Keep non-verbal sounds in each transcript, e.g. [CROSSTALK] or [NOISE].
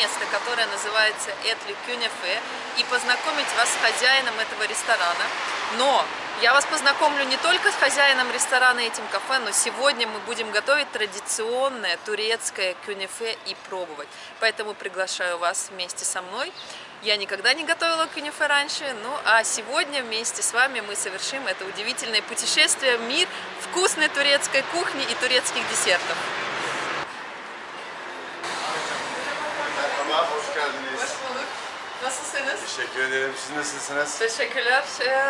место, которое называется Этли Кюнефе, и познакомить вас с хозяином этого ресторана. Но я вас познакомлю не только с хозяином ресторана и этим кафе, но сегодня мы будем готовить традиционное турецкое кюнефе и пробовать. Поэтому приглашаю вас вместе со мной. Я никогда не готовила кюнефе раньше, ну а сегодня вместе с вами мы совершим это удивительное путешествие в мир вкусной турецкой кухни и турецких десертов. Merhaba, hoş geldiniz. Hoş bulduk. Nasılsınız? Teşekkür ederim. Siz nasılsınız? Teşekkürler. Ee,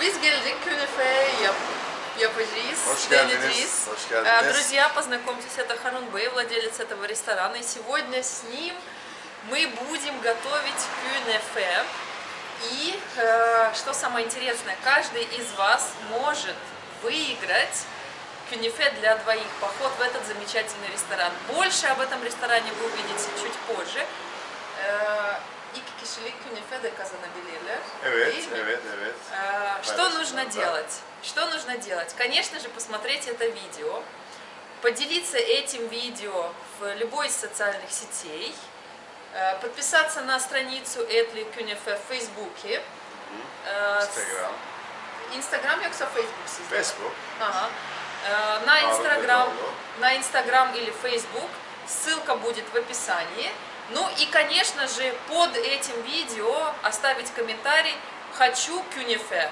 biz geldik künefe yap yapacağız, Hoş geldiniz. deneyeceğiz. Hoş geldiniz. Э, Друзья, познакомьтесь, это Харун Бэй, владелец этого ресторана. И сегодня с ним мы будем готовить кюнефе. И э, что самое интересное, каждый из вас может выиграть кюнефе для двоих, поход в этот замечательный ресторан. Больше об этом ресторане вы увидите чуть позже. Kişilik künefe de kazanabilirler. Evet, Değil mi? evet, evet. Э, Что нужно да. делать? Что нужно делать? Конечно же, посмотреть это видео, поделиться этим видео в любой из социальных сетей, э, подписаться на страницу Этли Кюнефе в Фейсбуке, э, Instagram, Инстаграм yoksa Facebook sizde? Facebook. Ага. На Инстаграм, на Инстаграм или Фейсбук. Ссылка будет в описании. Ну и, конечно же, под этим видео оставить комментарий «Хочу кюнефе».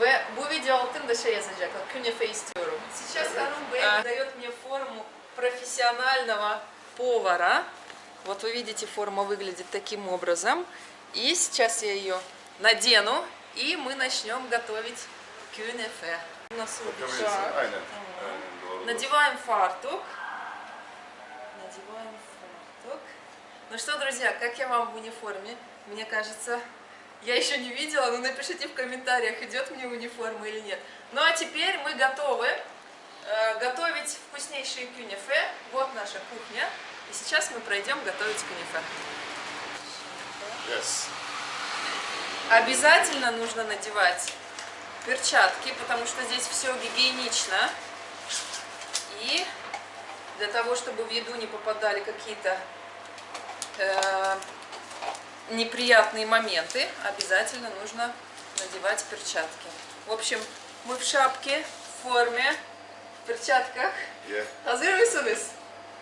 Ve bu video altında şey yazacaklar, künefe istiyorum. Сейчас Харун Бэй дает мне форму профессионального повара. Вот вы видите, форма выглядит таким образом. И сейчас я ее надену, и мы начнем готовить кюнефе. Aynen doğru. Надеваем фартук. Надеваем. Ну что, друзья, как я вам в униформе? Мне кажется, я еще не видела, но напишите в комментариях, идет мне униформа или нет. Ну а теперь мы готовы э, готовить вкуснейшие кюнефе. Вот наша кухня. И сейчас мы пройдем готовить кюнефе. Yes. Обязательно нужно надевать перчатки, потому что здесь все гигиенично. И для того, чтобы в еду не попадали какие-то неприятные моменты, обязательно нужно надевать перчатки. В общем, мы в шапке, в форме, в перчатках. Ye. Hazır mısınız?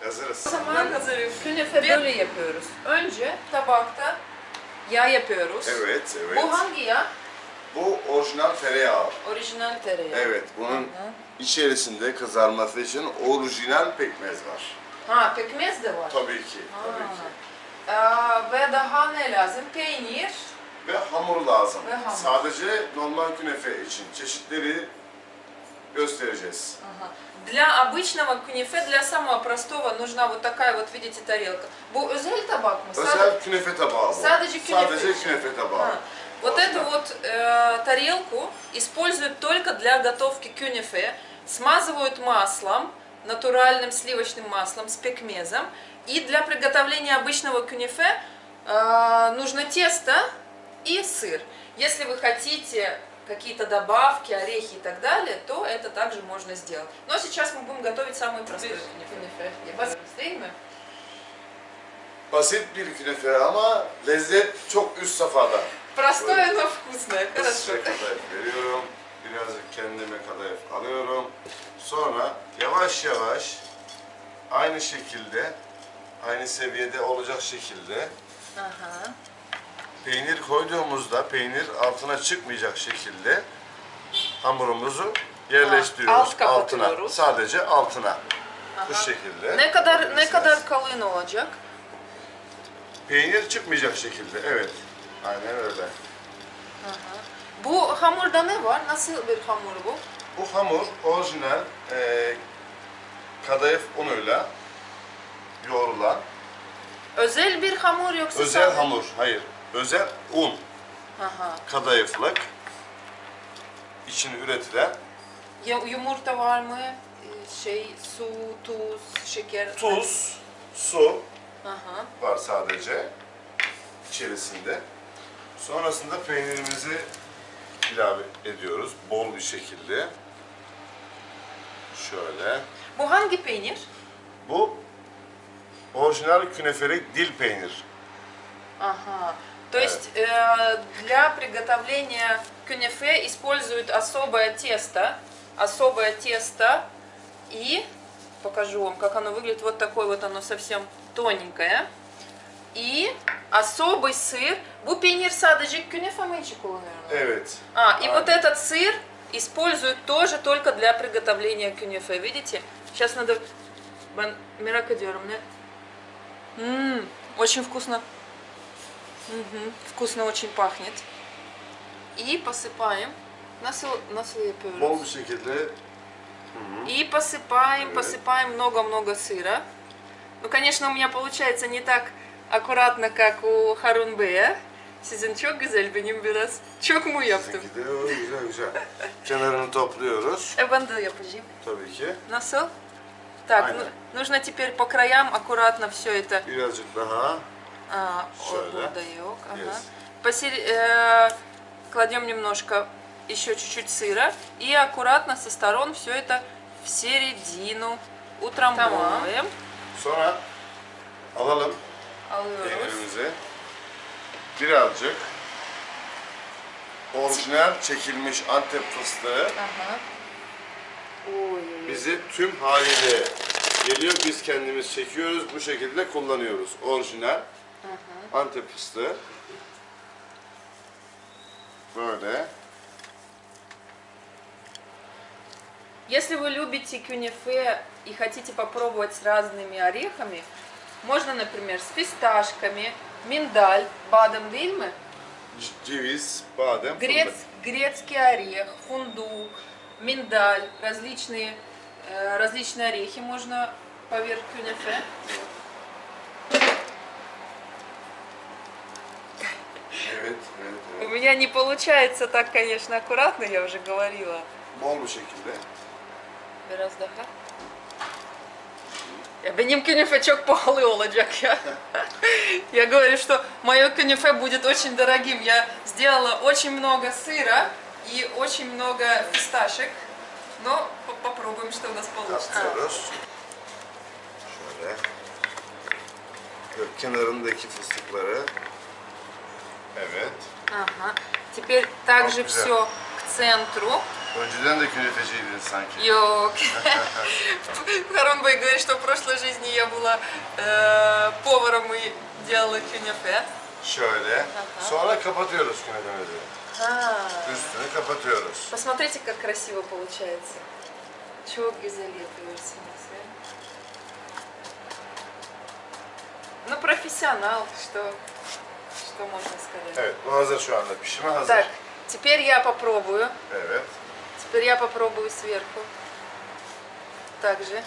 Hazırız. O zaman hazırım. Künefe böyle yapıyoruz. Önce tabakta yağ yapıyoruz. Evet, evet. Bu hangi yağ? Bu orijinal tereyağı. Orijinal tereyağı. Evet, bunun içerisinde kızarması için orijinal pekmez var. Ha pekmez de var. Tabii ki, tabii ki. Aa, ve daha ne lazım? Peynir. Ve hamur lazım. Ve hamur. Sadece normal künefe için çeşitleri göstereceğiz. Для обычного кюнефе, для самого простого нужна вот такая вот, видите, тарелка. Bu özel tabak mı? Özel künefe tabağı bu. Sadece künefe Sadece künefe tabağı. А, Вот Orijinal. эту вот э, тарелку используют только для готовки кюнефе, смазывают маслом, натуральным сливочным маслом с пекмезом. И для приготовления обычного кюнефе э, нужно тесто и сыр. Если вы хотите какие-то добавки, орехи и так далее, то это также можно сделать. Но сейчас мы будем готовить самый простой. Быстрее? Basit bir künefe ama lezzet çok üst safhada. Простое, но вкусное. Хорошо. Size kadayıf veriyorum. Birazcık kendime kadayıf alıyorum. Sonra yavaş yavaş aynı şekilde, aynı seviyede olacak şekilde Aha. peynir koyduğumuzda peynir altına çıkmayacak şekilde hamurumuzu yerleştiriyoruz alt altına. Sadece altına. Bu şekilde. Ne kadar ne kadar kalın olacak? Peynir çıkmayacak şekilde. Evet. Aynen öyle. Bu hamurda ne var? Nasıl bir hamur bu? Bu hamur orijinal e, kadayıf unuyla yoğrulan Özel bir hamur yoksa özel sade? hamur. Hayır. Özel un Aha. kadayıflık için üretilen Ya- Yumurta var mı? Ee, Şey, su, tuz, şeker. tuz, su Aha. var sadece içerisinde. Sonrasında peynirimizi ilave ediyoruz bol bir şekilde. Şöyle. Bu hangi peynir? Bu Orijinal künefelik dil peynir. Ага. То есть э, для приготовления кюнефе используют особое тесто, особое тесто и покажу вам, как оно выглядит. Вот такое вот оно совсем тоненькое. И особый сыр. Bu peynir sadece künefe için? Evet. А, и вот этот сыр используют тоже только для приготовления кюнефе. Видите? Сейчас надо... Ben merak ediyorum ne? Очень вкусно. Мгм, Вкусно очень пахнет. И посыпаем. Nasıl, nasıl yapıyoruz? Bol bir şekilde И посыпаем, посыпаем много-много сыра. Ну, конечно, у меня получается не так аккуратно, как у Харунбея. Sizin çok güzel, benim biraz çok mu yaptım? Sizinki de o güzel güzel. Kenarını topluyoruz E ben de yapacağım. tabii ki. Насыл? Так, Aynen. ну, нужно теперь по краям аккуратно все это. Birazcık daha. А, Şöyle. вот burada yok, ага. Yes. Посер- э, кладем немножко еще чуть-чуть сыра и аккуратно со сторон все это в середину утрамбовываем. Sonra alalım Alıyoruz. peynirimizi. Birazcık orijinal çekilmiş Antep fıstığı Ага. Ой, ой, ой. bizi tüm haliyle geliyor. Biz kendimiz çekiyoruz. Bu şekilde kullanıyoruz. Orijinal Antep fıstığı. Böyle. Если вы любите кюнефе и хотите попробовать с разными орехами, можно, например, с фисташками, миндаль, бадам дильмы, Ceviz, badem, грец, грецкий орех, фундук, миндаль, различные, э, различные орехи можно поверх кюнефе. У меня не получается так, конечно, аккуратно, я уже говорила. Bol bir şekilde. Biraz daha. Benim кюнефе çok pahalı olacak ya. Я говорю, что мое кюнефе будет очень дорогим. Я сделала очень много сыра и очень много фисташек. Но по- попробуем, что у нас получится. Şöyle. Böyle kenarındaki fıstıkları. Evet. Ага. Теперь также все к центру. Önceden de künefeciydin sanki. Йок. Харонбай говорит, что в прошлой жизни я была э, поваром и делала кюнефе. Şöyle. Sonra kapatıyoruz künefemizi. А. Üstünü kapatıyoruz. Посмотрите, как красиво получается. Çok güzel yapıyorsunuz. ya. Ну, профессионал, что, что можно сказать. Evet, bu hazır şu anda. Pişime hazır. Так, теперь я попробую. Evet. Теперь я попробую сверху. Также.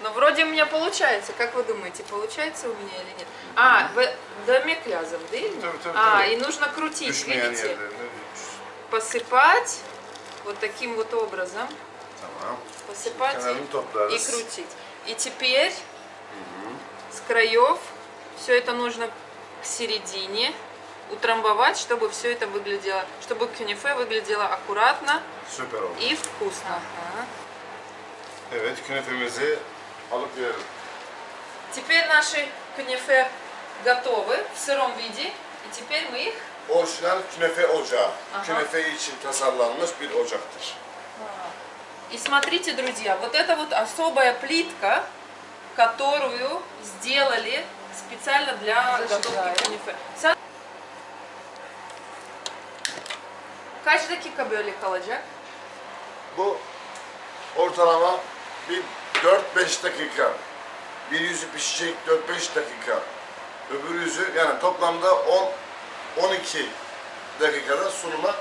Но вроде у меня получается. Как вы думаете, получается у меня или нет? А, в домик лязом, да? или? Tabii, А, и нужно крутить, видите? yerlerine. Посыпать вот таким вот образом. Tamam. Посыпать и, и крутить. И теперь с краев все это нужно к середине утрамбовать, чтобы все это выглядело, чтобы кюнефе выглядело аккуратно Süper oldu. и вкусно. Ага. Evet, künefemizi alıp verelim. Теперь наши кюнефе готовы в сыром виде. И теперь мы их Orijinal künefe ocağı. Aha. Künefe için tasarlanmış bir ocaktır. И смотрите, друзья, вот это вот особая плитка, которую сделали специально для готовки кюнефе. Sen- Kaç dakika böyle kalacak? Bu ortalama bir 4-5 dakika. Bir yüzü pişecek 4-5 dakika. Öbür yüzü yani toplamda 10-12 dakikada sunuma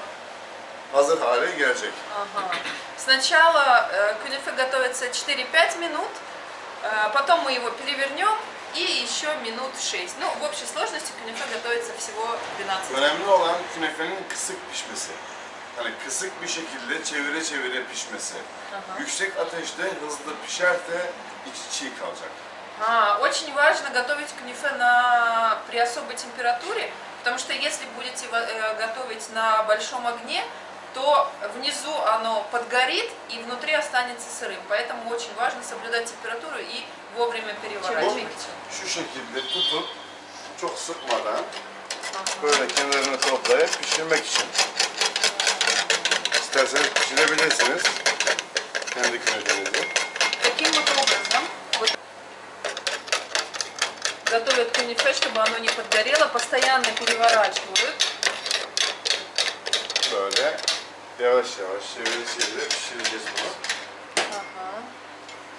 hazır hale gelecek. Ага. Сначала э, кюнефе готовится 4-5 минут, э, потом мы его перевернем и еще минут 6. Ну, в общей сложности кюнефе готовится всего 12 минут. Önemli olan künefenin kısık pişmesi. Hani kısık bir şekilde çevire çevire pişmesi. Yüksek ateşte hızlı pişerse içi çiğ kalacak. А, очень важно готовить книфе на, при особой температуре, потому что если будете э, готовить на большом огне, то внизу оно подгорит и внутри останется сырым. Поэтому очень важно соблюдать температуру и вовремя Bu переворачивать. şu şekilde tutup çok sıkmadan böyle kenarını toplayıp pişirmek için. İsterseniz pişirebilirsiniz. Kendi künefenizi. Таким вот образом вот готовят кунифе, чтобы оно не подгорело, постоянно переворачивают. Böyle yavaş yavaş çevire çevire pişireceğiz bunu. Ага.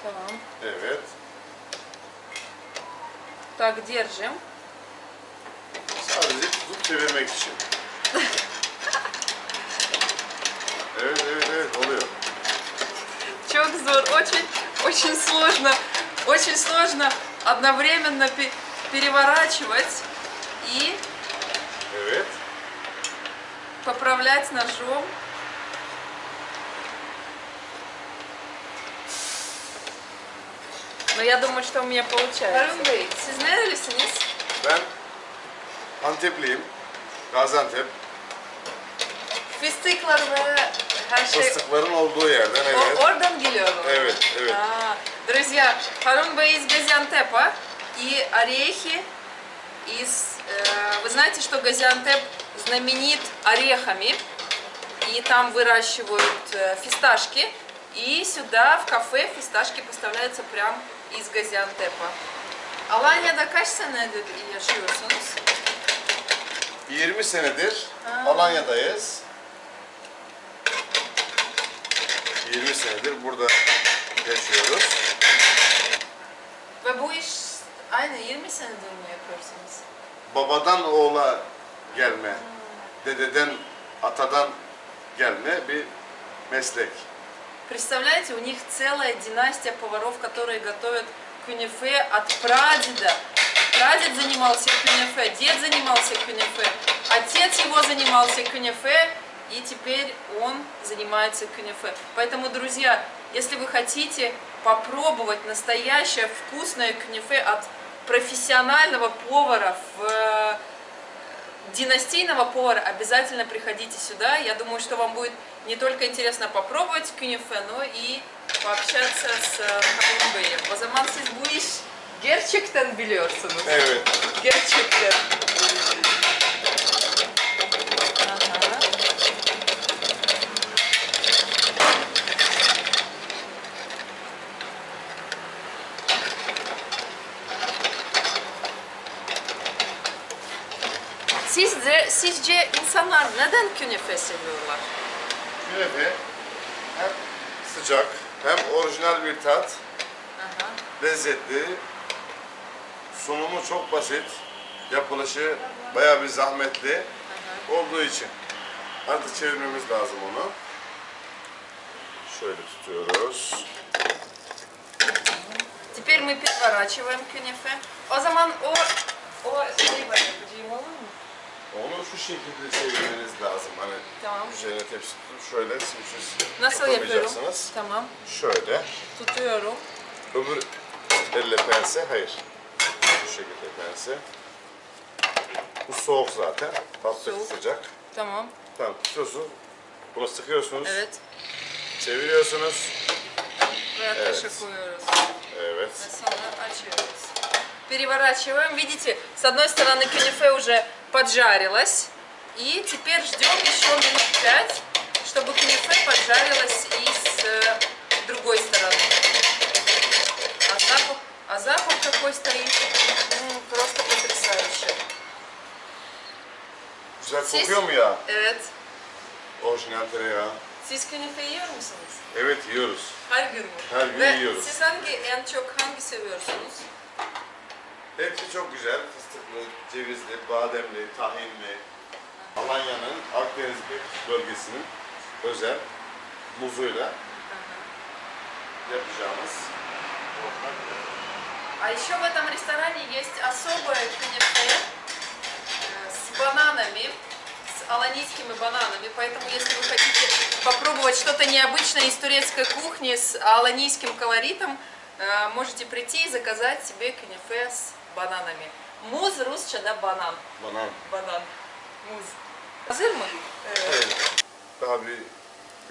Tamam. Evet. Так, держим. Sadece tutup çevirmek için. Evet evet evet oluyor. Çok очень, очень сложно, очень сложно одновременно пе- переворачивать и Evet. поправлять ножом. Но я думаю, что у меня получается. Harun Bey, siz nerelisiniz? Ben Antepliyim. Gaziantep. Fıstıklar ve her şey Fıstıkların olduğu yerden o- evet. oradan geliyorum. Evet, evet. А, друзья, Харун Бей из Газиантепа и орехи из... э, вы знаете, что Газиантеп знаменит орехами, и там выращивают э, фисташки, и сюда в кафе фисташки поставляются прям iz Gaziantep'e. Alanya'da kaç senedir yaşıyorsunuz? 20 senedir ha. Alanya'dayız. 20 senedir burada yaşıyoruz. Ve bu iş aynı 20 senedir mi yapıyorsunuz? Babadan oğula gelme, hmm. dededen, atadan gelme bir meslek. Представляете, у них целая династия поваров, которые готовят кюнефе от прадеда. Прадед занимался кюнефе, дед занимался кюнефе, отец его занимался кюнефе, и теперь он занимается кюнефе. Поэтому, друзья, если вы хотите попробовать настоящее вкусное кюнефе от профессионального повара в династийного повара, обязательно приходите сюда. Я думаю, что вам будет не только интересно попробовать кюнефе, но и пообщаться с Bey'im. O zaman siz bu iş gerçekten biliyorsunuz. Evet. Gerçekten. Sizce, sizce insanlar neden künefe seviyorlar? Künefe hem sıcak hem orijinal bir tat, Aha. lezzetli, sunumu çok basit, yapılışı bayağı bir zahmetli olduğu için. Artık çevirmemiz lazım onu. Şöyle tutuyoruz. Теперь мы переворачиваем кюнефе. O zaman o o şeyi ben yapacağım olur mu? Onu şu şekilde çevirmeniz lazım. Hani Tamam. üzerine tepsi tutup şöyle simsiz Nasıl yapıyorum? Tamam. Şöyle. Tutuyorum. Öbür elle pense, hayır. Bu şekilde pense. Bu soğuk zaten. Tatlı Soğuk. sıcak. Tamam. Tamam tutuyorsunuz. Bunu sıkıyorsunuz. Evet. Çeviriyorsunuz. Ve Evet. ateşe koyuyoruz. Evet. Ve sonra açıyoruz. Переворачиваем. Видите, с одной стороны кюнефе уже поджарилось. И теперь ждем еще минут пять, чтобы кюнефе поджарилось и с э, другой стороны. А запах, а запах какой стоит? М, просто потрясающе. Güzel kokuyor mu ya? Evet. Orijinal tereyağı. Siz künefe yiyor musunuz? Evet yiyoruz. Her gün mü? Her gün Ve yiyoruz. siz hangi, en çok hangi seviyorsunuz? Hepsi çok güzel. Fıstıklı, cevizli, bademli, tahinli. Alanya'nın Akdeniz bölgesinin özel muzuyla yapacağımız А еще в этом ресторане есть особое кюнефе э, с бананами, с аланийскими бананами. Поэтому, если вы хотите попробовать что-то необычное из турецкой кухни с аланийским колоритом, э, можете прийти и заказать себе кюнефе с бананами. Муз русча, да, банан. banan. Банан. Муз. Hazır mı? Evet. Daha bir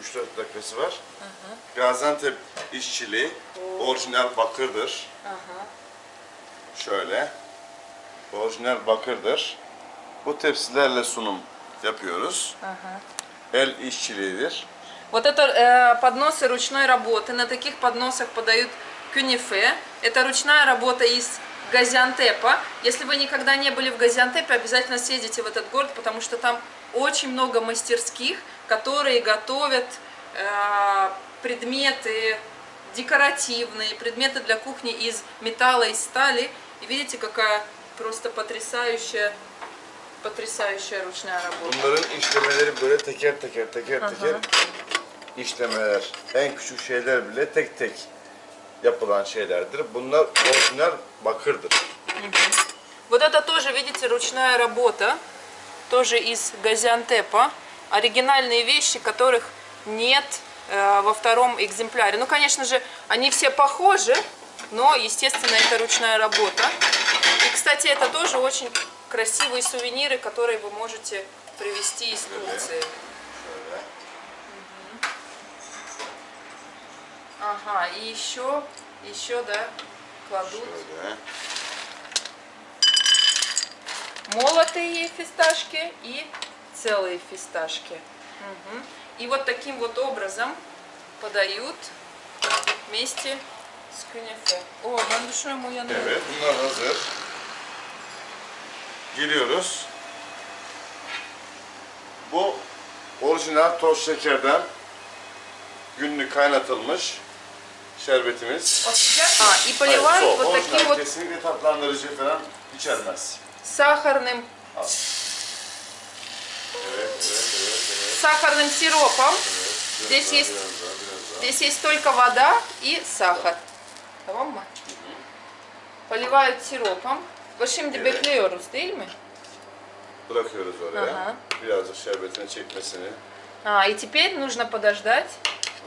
3-4 dakikası var. Gaziantep işçiliği orijinal bakırdır. Ага. Şöyle. Orijinal bakırdır. Bu tepsilerle sunum yapıyoruz. El işçiliğidir. Вот это э, подносы ручной работы. На таких подносах подают кюнифе. Это ручная работа из Газиантепа. Если вы никогда не были в Газиантепе, обязательно съездите в этот город, потому что там очень много мастерских, которые готовят э, предметы декоративные, предметы для кухни из металла и стали. И видите, какая просто потрясающая, потрясающая ручная работа. Bunların işlemeleri böyle teker teker teker teker işlemeler. En küçük şeyler bile tek tek yapılan şeylerdir. Bunlar orijinal bakırdır. Вот это тоже, видите, ручная работа, тоже из Газиантепа. Оригинальные вещи, которых нет э, во втором экземпляре. Ну, конечно же, они все похожи, но, естественно, это ручная работа. И, кстати, это тоже очень красивые сувениры, которые вы можете привезти из Турции. Şöyle. Ага, и еще, еще, да, кладут Şöyle. молотые фисташки и целые фисташки. Мгм. И вот таким вот образом подают вместе с кюнефе. О, ben düşünüyorum uyanıyor. Evet, bunlar hazır. Giriyoruz. Bu orijinal toz şekerden günlük kaynatılmış şerbetimiz. А, и поливают вот таким вот kesinlikle tatlandırıcı falan içermez. сахарным, Al. Evet, evet, evet, evet. сахарным сиропом. Здесь есть- daha, biraz daha, biraz daha. Здесь есть только вода и сахар. Tamam mı? Поливают сиропом. Şimdi Evet. bekliyoruz değil mi? Bırakıyoruz oraya. Aha. Birazcık şerbetini çekmesini. А, и теперь нужно подождать,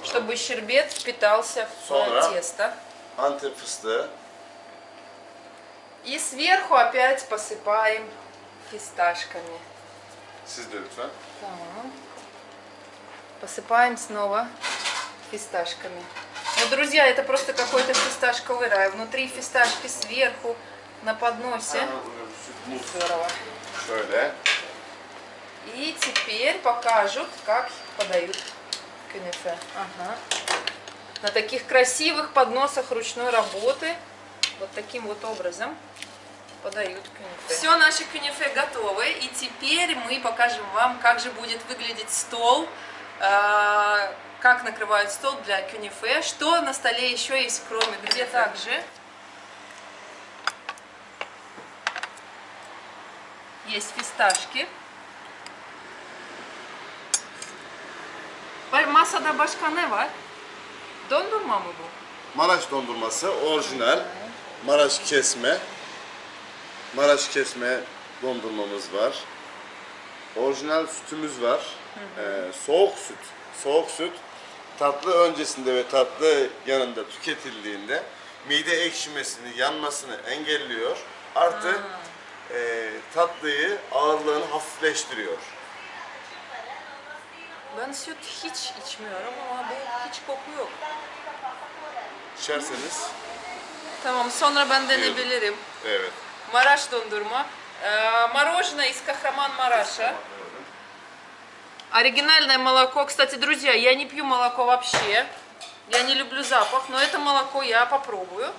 чтобы щербет впитался в Sonra? тесто. Antep fıstığı. И сверху опять посыпаем фисташками. Siz de lütfen. Посыпаем снова фисташками. Ну, друзья, это просто какой-то фисташковый рай. Внутри фисташки, сверху, на подносе. Muz. Здорово. Şöyle. И теперь покажут, как подают кюнефе. Ага. На таких красивых подносах ручной работы. Вот таким вот образом подают кюнефе. Все, наши кюнефе готовы. И теперь мы покажем вам, как же будет выглядеть стол. э, Как накрывают стол для кюнефе. Что на столе еще есть, кроме где также. Есть фисташки. Masada başka ne var? Dondurma mı bu? Maraş dondurması orijinal. Maraş kesme. Maraş kesme dondurmamız var. Orijinal sütümüz var. Ee, soğuk süt. Soğuk süt tatlı öncesinde ve tatlı yanında tüketildiğinde mide ekşimesini, yanmasını engelliyor. Artı e, tatlıyı, ağırlığını hafifleştiriyor. Ben süt hiç içmiyorum ama bu hiç koku yok. İçerseniz Tamam sonra ben denebilirim. evet. Maraş dondurma. Э, Мороженое из Кахраман-Мараша. Оригинальное молоко. Кстати, друзья, я не пью молоко вообще. Я не люблю запах, но это молоко я попробую.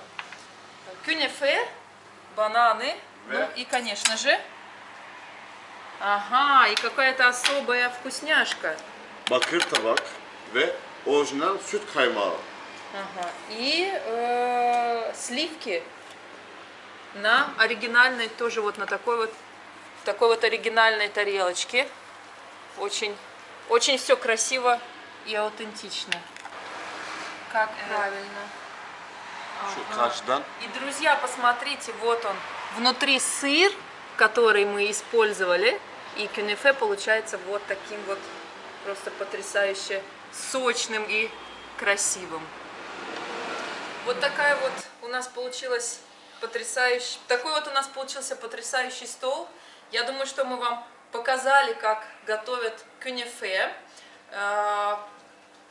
Кюнефе, бананы. Ну и, конечно же, ага, и какая-то особая вкусняшка. Bakır tabak ve orijinal süt kaymağı. Ага. И э, сливки на оригинальной, тоже вот на такой вот, такой вот оригинальной тарелочке. Очень, очень все красиво и аутентично. Как правильно. Şu karşıdan И, друзья, посмотрите, вот он, внутри сыр, который мы использовали, и кюнефе получается вот таким вот просто потрясающе сочным и красивым. Вот такая вот у нас получилась потрясающий, такой вот у нас получился потрясающий стол. Я думаю, что мы вам показали, как готовят кюнефе. Э,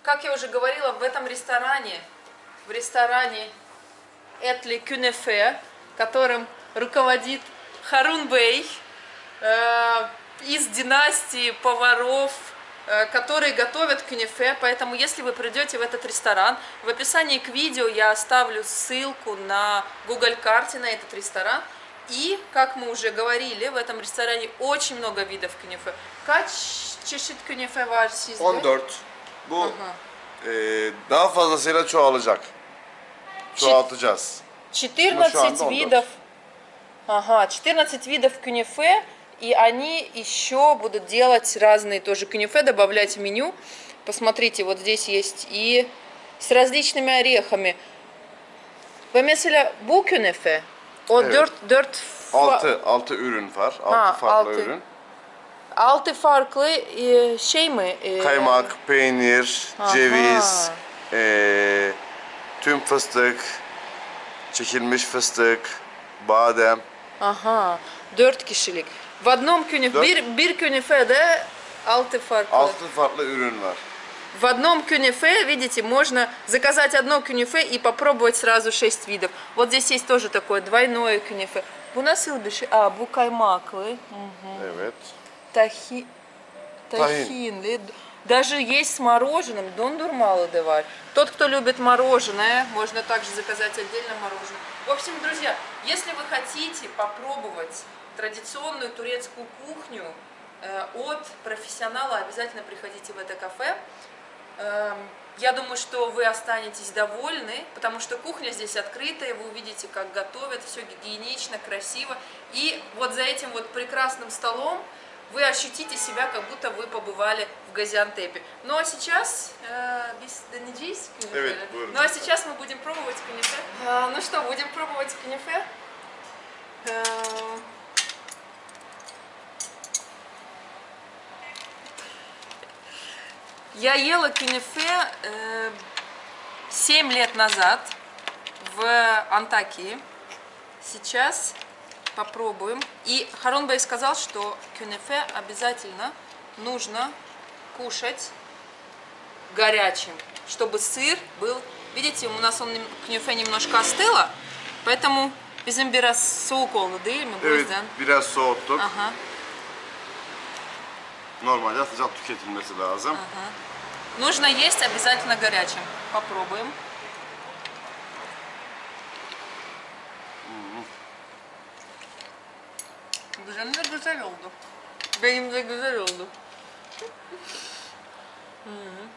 как я уже говорила, в этом ресторане, в ресторане Этли Кюнефе, которым руководит Харун Бей, э, из династии поваров, которые готовят кюнефе. Поэтому, если вы придете в этот ресторан, в описании к видео я оставлю ссылку на Google карте на этот rесторан. И, как мы уже говорили, в этом ресторане очень много видов кюнефе. Kaç çeşit künefe var sizde? 14. Bu e, daha fazlasıyla çoğalacak. Çoğaltacağız. 14 Ну, anda 14. видов. Ага, 14 видов кюнефе. И они еще будут делать разные тоже кюнефе, добавлять в меню. Посмотрите, вот здесь есть и с различными орехами. Ve mesela bu künefe o Evet. dört, dört fa- 6 6 ürün var. 6 Ha, farklı altı. ürün. altı farklı e, şey mi? E, Kaymak, peynir, Aha. ceviz, e, tüm fıstık, çekilmiş fıstık, badem. Ага, dört kişilik. В одном кюнефе, Dört. bir, bir künefede altı farklı. 6 farklı ürün var. В одном кюнефе, видите, можно заказать одно кюнефе и попробовать сразу 6 видов. Вот здесь есть тоже такое двойное кюнефе. Bu nasıl bir şey? Aa, bu kaymaklı. Evet. Тахинли. Даже есть с мороженым. Дондурмалы да var. Тот, кто любит мороженое, можно также заказать отдельно мороженое. В общем, друзья, если вы хотите попробовать традиционную турецкую кухню э, от профессионала, обязательно приходите в это кафе. Эм, Я думаю, что вы останетесь довольны, потому что кухня здесь открытая, вы увидите, как готовят, все гигиенично, красиво. И вот за этим вот прекрасным столом вы ощутите себя, как будто вы побывали в Газиантепе. Ну а сейчас... э. Ну а сейчас мы будем пробовать кюнефе. Э, Ну что, будем пробовать кюнефе? Я ела кюнефе э, 7 лет назад в Антакии. Сейчас попробуем. И Харон сказал, что кюнефе обязательно нужно кушать горячим, чтобы сыр был... Видите, у нас он кюнефе немножко остыло, поэтому bizim biraz soğuk oldu değil mi? Bu Evet, yüzden. biraz soğuttuk. Aha, Normalde sıcak tüketilmesi lazım. ага. Нужно есть обязательно горячим. Попробуем. Güzel de güzel oldu. Benim de güzel oldu. М.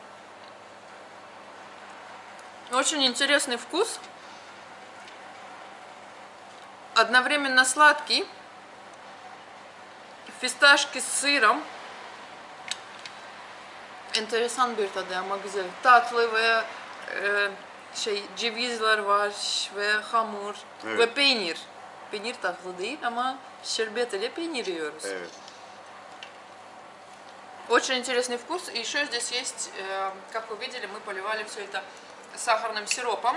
Очень интересный вкус. Одновременно сладкий. Fistашки с sırım. Enteresan bir tadı ama güzel. Tatlı ve e, şey cevizler var ve hamur Evet. ve peynir. Peynir tatlı değil ama şerbet ile peynir yiyoruz. Evet. Очень интересный вкус. И еще здесь есть, э, как вы видели, мы поливали все это сахарным сиропом.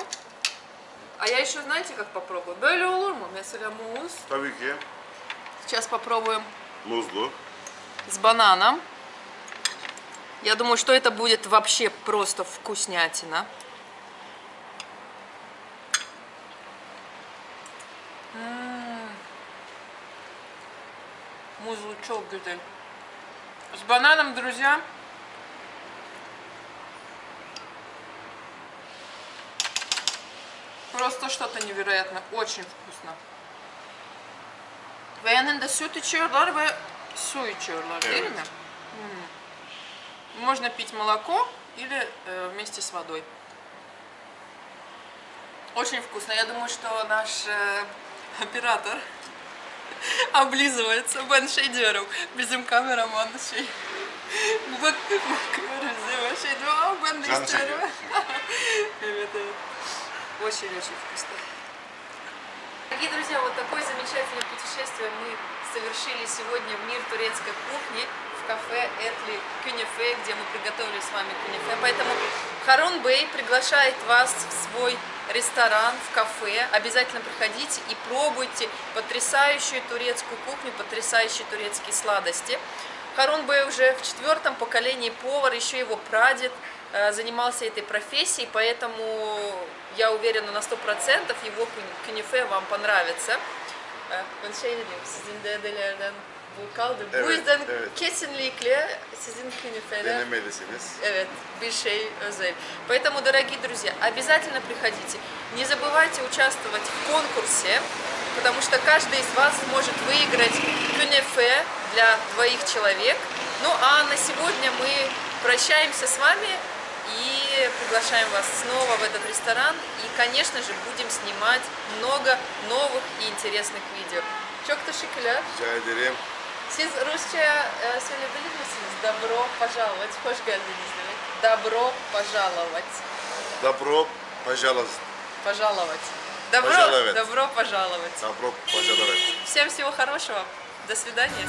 А я еще, знаете, как попробую? Böyle olur mu? Mesela muz. Tabii ki Сейчас попробуем muzlu. с бананом. Я думаю, что это будет вообще просто вкуснятина. М. Музлы çok güzel. С бананом, друзья. Просто что-то невероятное. Очень вкусно. Ve yanında süt içiyorlar ve su içiyorlar değil Evet. mi? Можно пить молоко или э, вместе с водой. Очень вкусно. Я думаю, что наш э, оператор [LAUGHS] облизывается. Şey diyorum, bizim kameraman şey. Bak, bakıyoruz değil mi? Şey diyor, "Aa, ben de Can istiyorum. evet, evet. Очень-очень вкусно. Дорогие друзья, вот такое замечательное путешествие мы совершили сегодня в мир турецкой кухни кафе Этли Кюнефе, где мы приготовили с вами кюнефе. Поэтому Харун Бей приглашает вас в свой ресторан, в кафе. Обязательно приходите и пробуйте потрясающую турецкую кухню, потрясающие турецкие сладости. Харун Бey уже в четвертом поколении повар, еще его прадед э, занимался этой профессией, поэтому я уверена на 100% его кю- кюнефе вам понравится. Ben şey dedim, sizin bu kaldı. Bu Evet, yüzden evet. kesinlikle sizin künefeler Denemelisiniz. Evet, bir şey özel. Поэтому, дорогие друзья, обязательно приходите. Не забывайте участвовать в конкурсе, потому что каждый из вас может выиграть кюнефе для двоих человек. Ну а на сегодня мы прощаемся с вами и приглашаем вас снова в этот ресторан. И, конечно же, будем снимать много новых и интересных видео. Çok teşekkürler. Rica ederim. Siz Rusça söyleyebilir misiniz? Добро пожаловать. Hoş geldiniz demek. Добро пожаловать. Добро пожаловать. Пожаловать. Добро, Пожаловать. добро пожаловать. Добро пожаловать. Всем всего хорошего. До свидания.